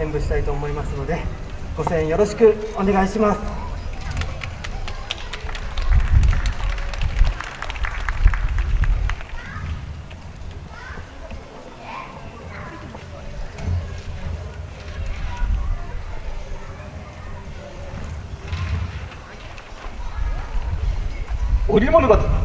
演舞したいと思いますのでご声援よろしくお願いします。織物語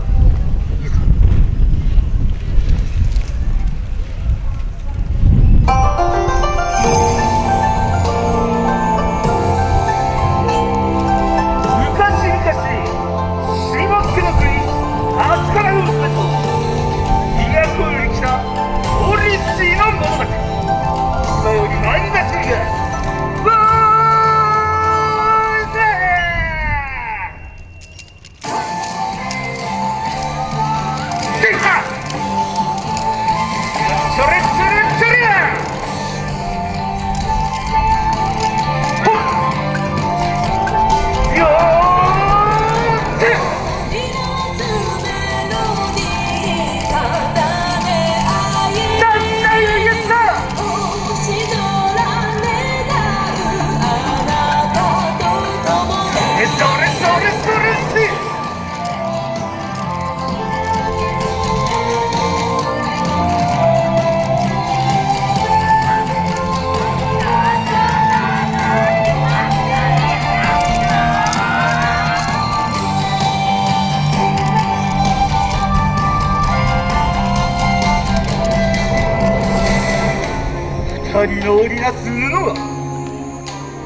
人の織りなす布は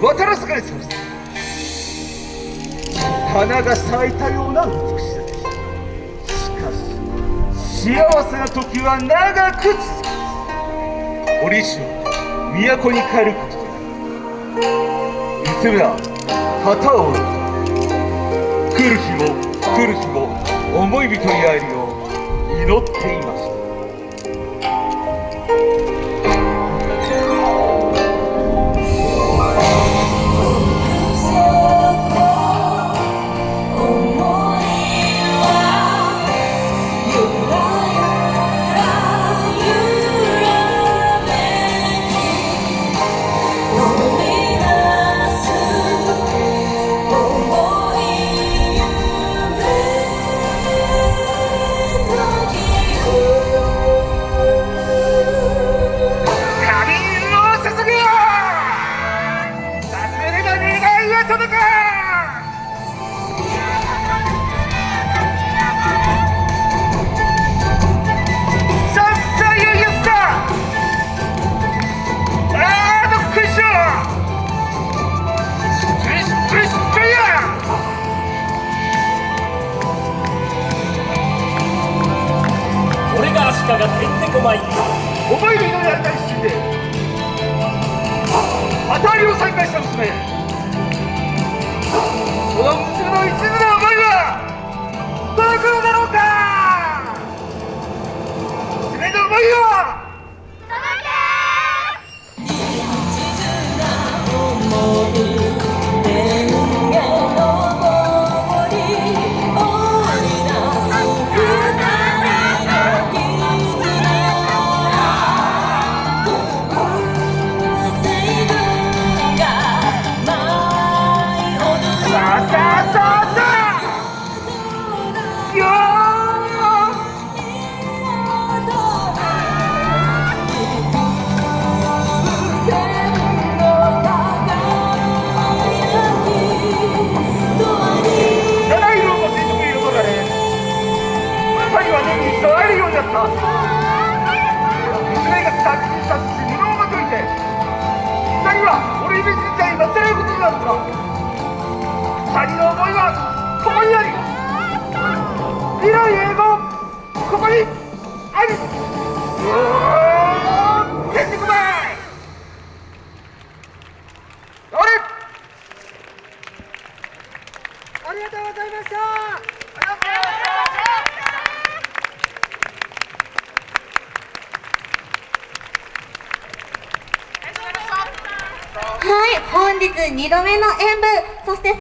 渡らすかれさました花が咲いたような美しさでしたしかし幸せな時は長く続く。折しは都に帰ることとな娘は旗を折る来る日も来る日も思い人に会えるよう祈っています。俺が足利てんてこまい。お前の祈りありたい一心で当たりを再開した娘娘が殺人殺し布をまといて二人は俺に別にちゃい忘れることになった二人の思いはここにあり未来永劫ここにありうーてんてこまいありがとうございましたはい本日2度目の演舞そして